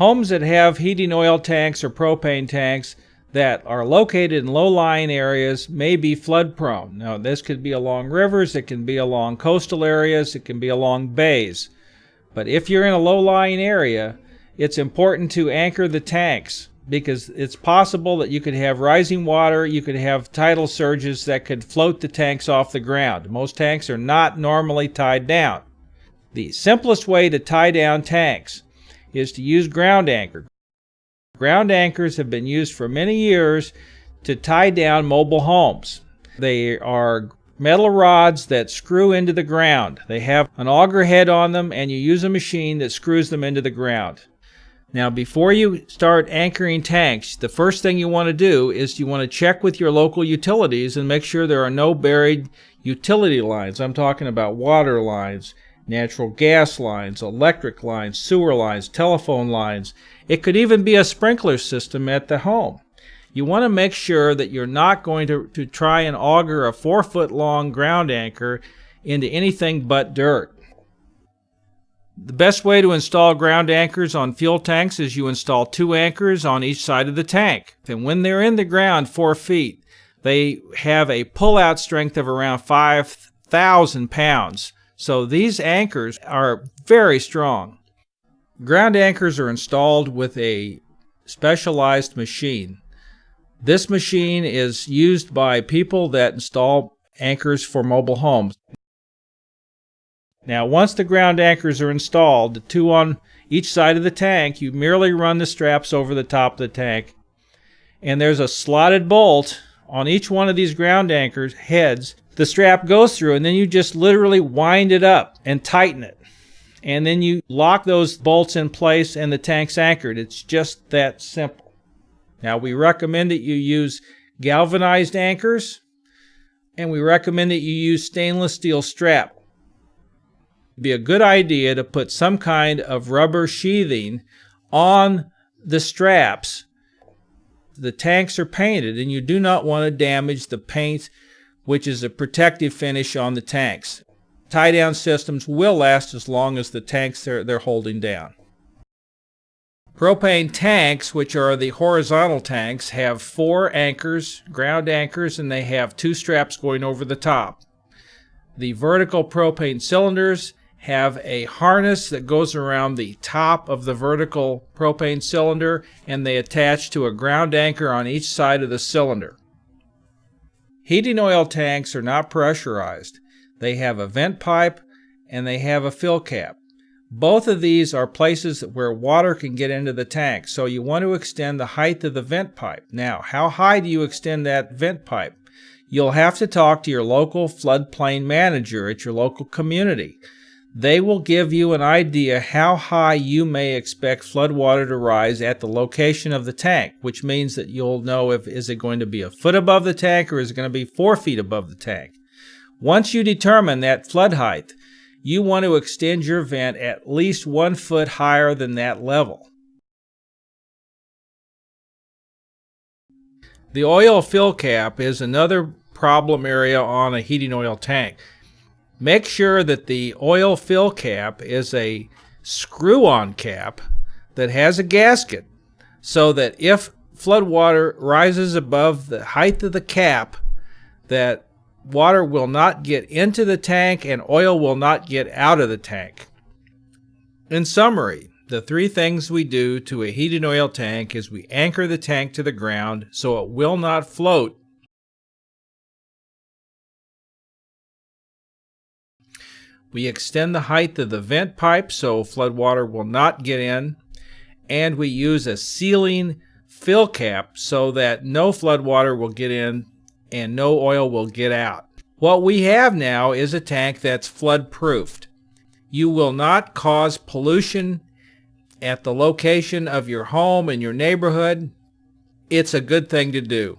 Homes that have heating oil tanks or propane tanks that are located in low-lying areas may be flood prone. Now this could be along rivers, it can be along coastal areas, it can be along bays. But if you're in a low-lying area, it's important to anchor the tanks because it's possible that you could have rising water, you could have tidal surges that could float the tanks off the ground. Most tanks are not normally tied down. The simplest way to tie down tanks is to use ground anchor. Ground anchors have been used for many years to tie down mobile homes. They are metal rods that screw into the ground. They have an auger head on them and you use a machine that screws them into the ground. Now before you start anchoring tanks, the first thing you want to do is you want to check with your local utilities and make sure there are no buried utility lines. I'm talking about water lines, natural gas lines, electric lines, sewer lines, telephone lines. It could even be a sprinkler system at the home. You want to make sure that you're not going to, to try and auger a four foot long ground anchor into anything but dirt. The best way to install ground anchors on fuel tanks is you install two anchors on each side of the tank. And when they're in the ground four feet, they have a pull-out strength of around 5,000 pounds. So these anchors are very strong. Ground anchors are installed with a specialized machine. This machine is used by people that install anchors for mobile homes. Now once the ground anchors are installed, the two on each side of the tank, you merely run the straps over the top of the tank and there's a slotted bolt on each one of these ground anchors heads the strap goes through and then you just literally wind it up and tighten it. And then you lock those bolts in place and the tank's anchored. It's just that simple. Now we recommend that you use galvanized anchors and we recommend that you use stainless steel strap. It'd be a good idea to put some kind of rubber sheathing on the straps. The tanks are painted and you do not want to damage the paint which is a protective finish on the tanks. Tie down systems will last as long as the tanks they're, they're holding down. Propane tanks, which are the horizontal tanks, have four anchors, ground anchors, and they have two straps going over the top. The vertical propane cylinders have a harness that goes around the top of the vertical propane cylinder and they attach to a ground anchor on each side of the cylinder. Heating oil tanks are not pressurized. They have a vent pipe and they have a fill cap. Both of these are places where water can get into the tank, so you want to extend the height of the vent pipe. Now, how high do you extend that vent pipe? You'll have to talk to your local floodplain manager at your local community. They will give you an idea how high you may expect flood water to rise at the location of the tank, which means that you'll know if is it going to be a foot above the tank or is it going to be four feet above the tank. Once you determine that flood height, you want to extend your vent at least one foot higher than that level. The oil fill cap is another problem area on a heating oil tank. Make sure that the oil fill cap is a screw-on cap that has a gasket so that if flood water rises above the height of the cap that water will not get into the tank and oil will not get out of the tank. In summary, the three things we do to a heating oil tank is we anchor the tank to the ground so it will not float We extend the height of the vent pipe so flood water will not get in. And we use a sealing fill cap so that no flood water will get in and no oil will get out. What we have now is a tank that's flood proofed. You will not cause pollution at the location of your home and your neighborhood. It's a good thing to do.